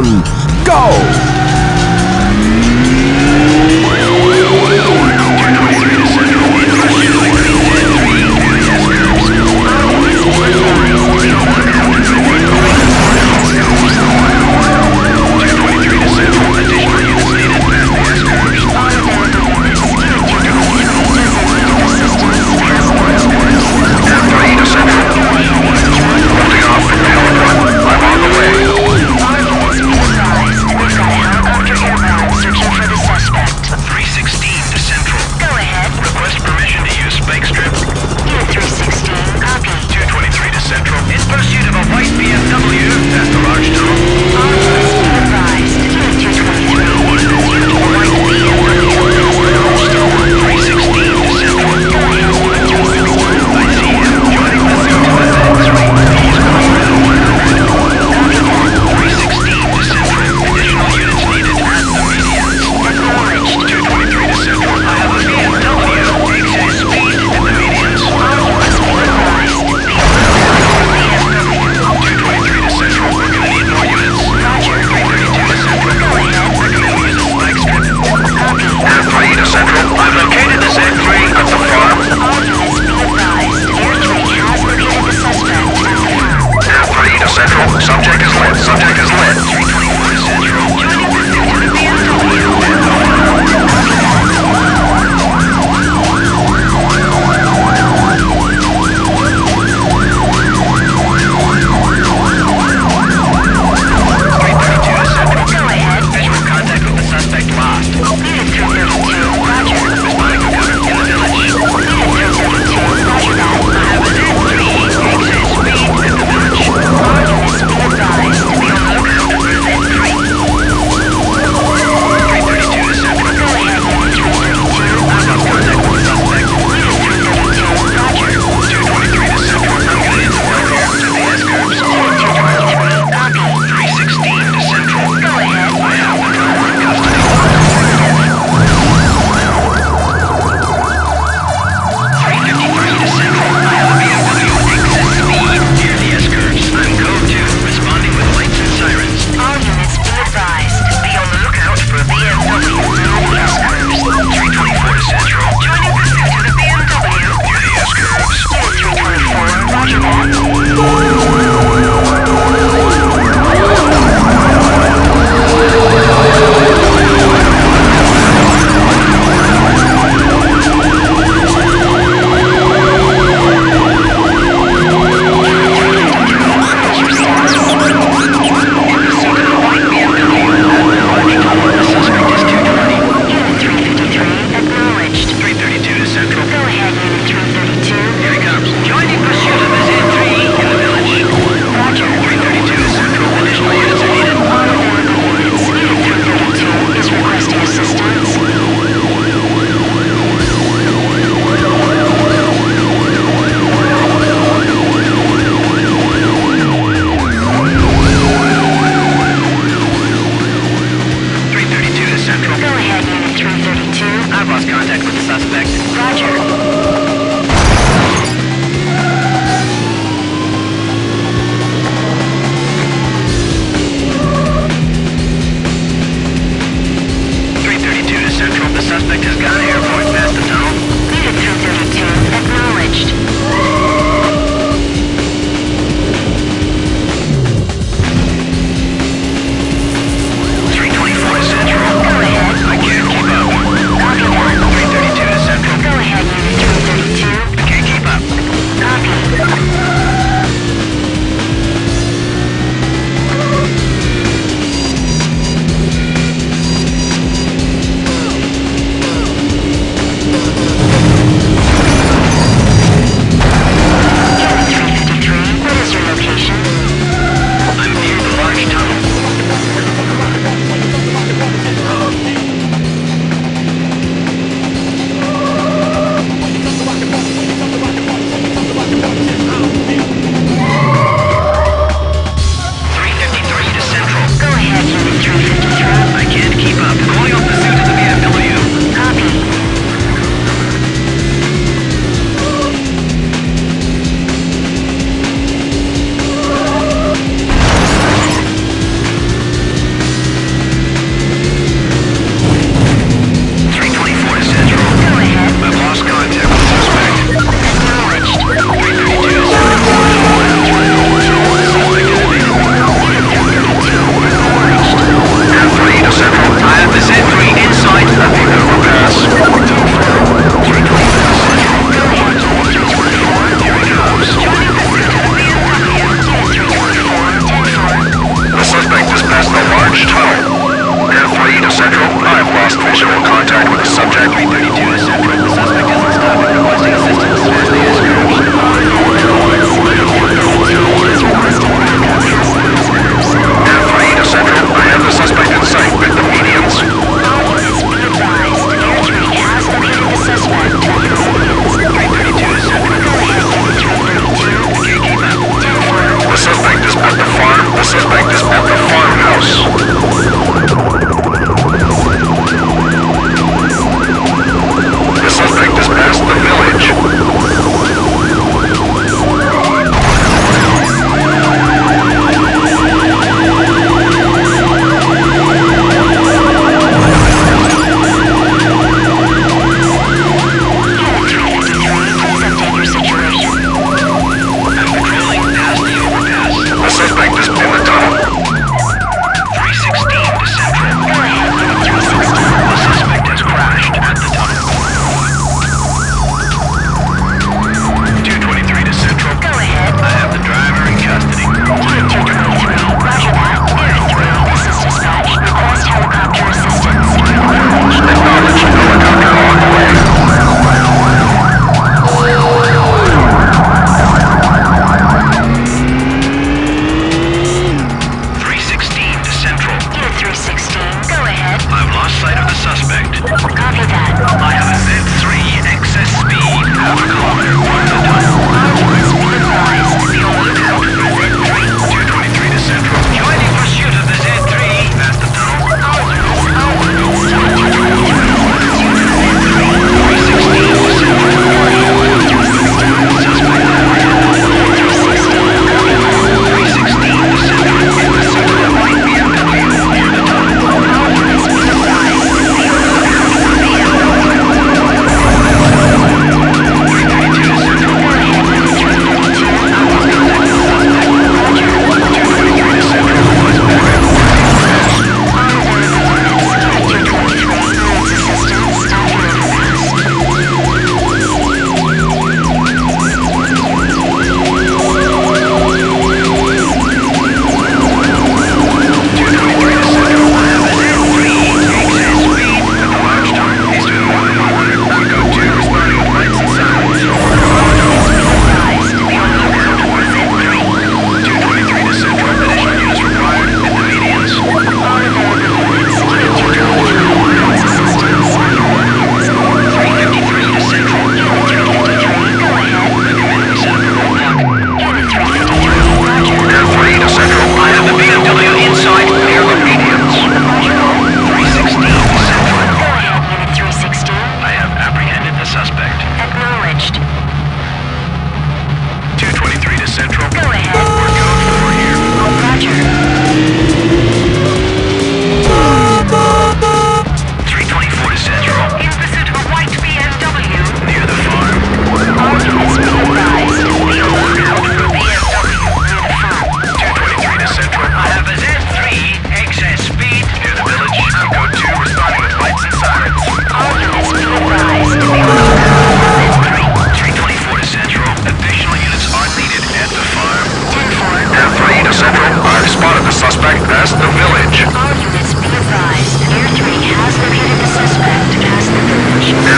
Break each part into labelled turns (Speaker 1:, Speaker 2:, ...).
Speaker 1: one, go!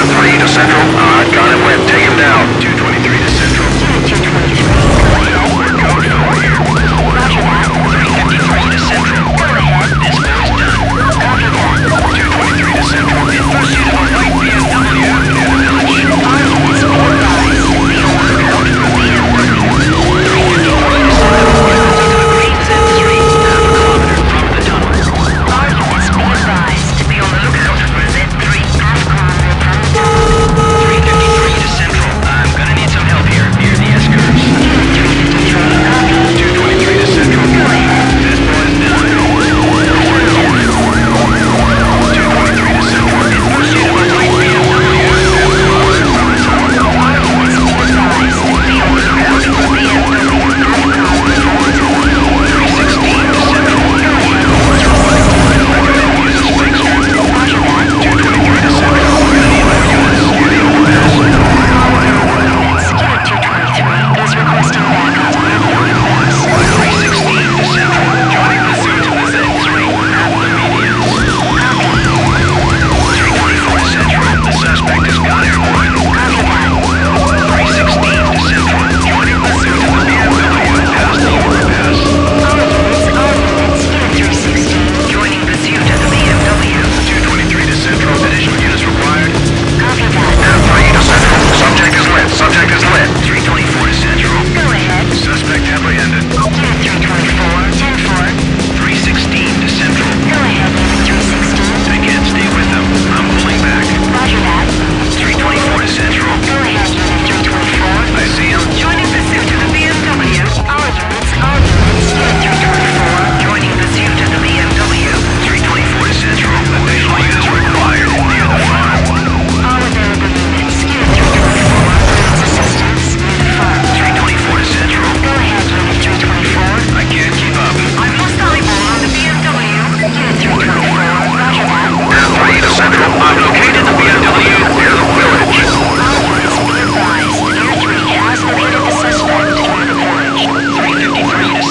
Speaker 1: 223 to Central. Uh, got him, Webb. Take him down. 223 to Central.
Speaker 2: 223.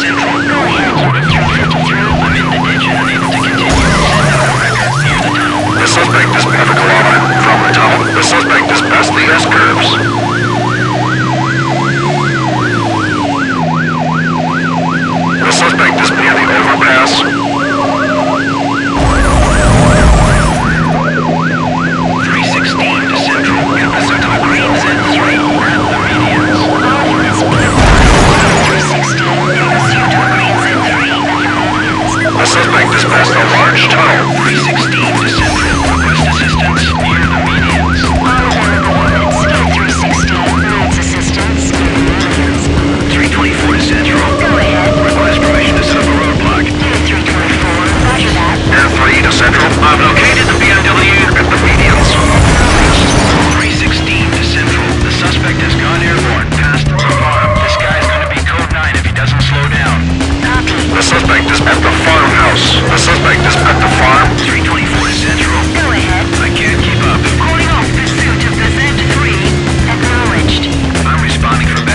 Speaker 1: The suspect is half a kilometer from the tunnel. The suspect is past the S-curves. is
Speaker 3: at the
Speaker 1: farmhouse. The suspect is at the farm.
Speaker 3: 324 Central.
Speaker 2: Go ahead.
Speaker 1: I can't keep up.
Speaker 2: Calling off pursuit of the Z3. Acknowledged.
Speaker 1: I'm responding from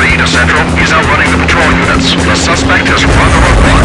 Speaker 1: 3 to Central. He's outrunning the patrol units. The suspect has run the.